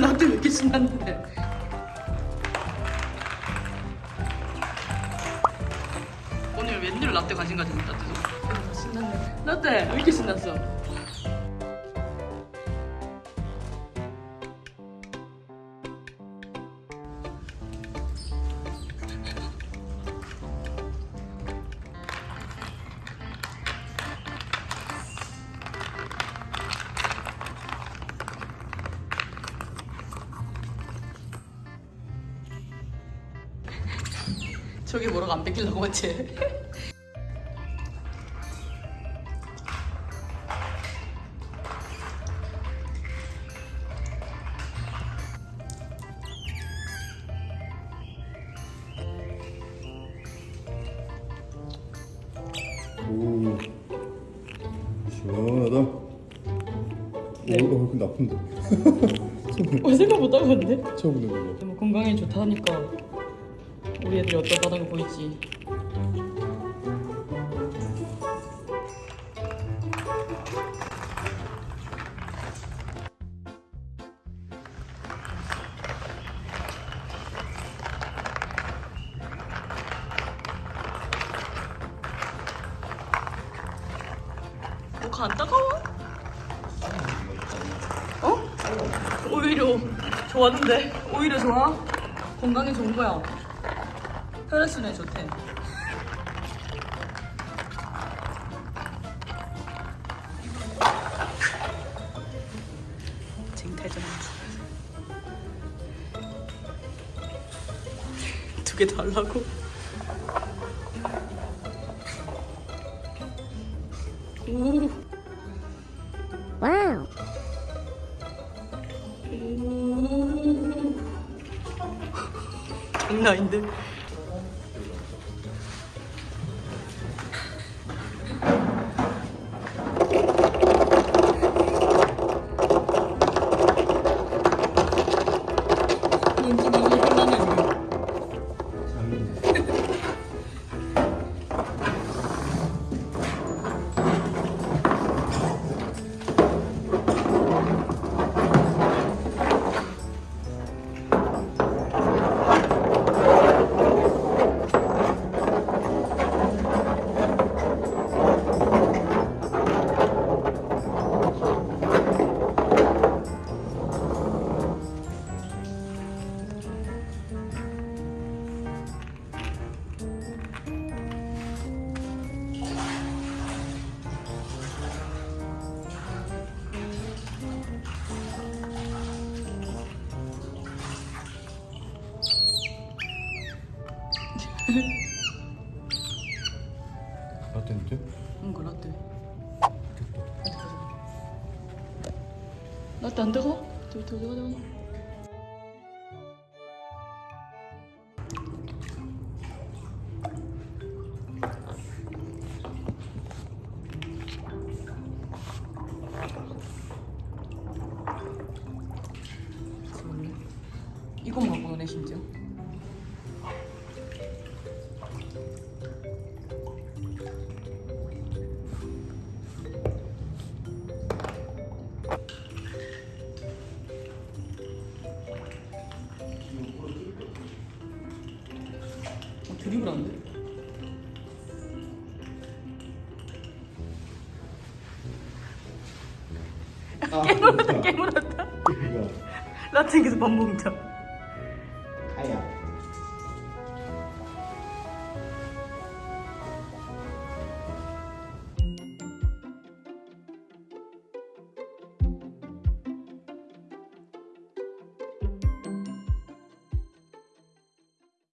라떼 왜 이렇게 신났는데? 오늘 웬일 라떼 관심 가진 라떼도 신났네. 라떼 왜 이렇게 신났어? 저기 뭐라고 안 뺏기려고 했지? 오 시원하다 네. 오 이거 근데 아픈데 어, 생각보다 근데? 처음 보는 거뭐 건강에 좋다니까 우리 애들이 어떠다는 거 보이지? 뭐가 안 따가워? 어? 오히려 좋았는데 오히려 좋아? 건강에 좋은 거야 혈액순환에 좋대 쟁탈전 두개 달라고? 오 Wow. 장난 아닌데? 라떼인데? 응, 그 라떼. 라떼 안 뜨거? 뜨거, 뜨거, 뜨거. 이건 갖고 노네 심지어. 어, 드립을 안 돼? 아 깨물었다 깨물었다. 이거 라떼 계속 밥 먹자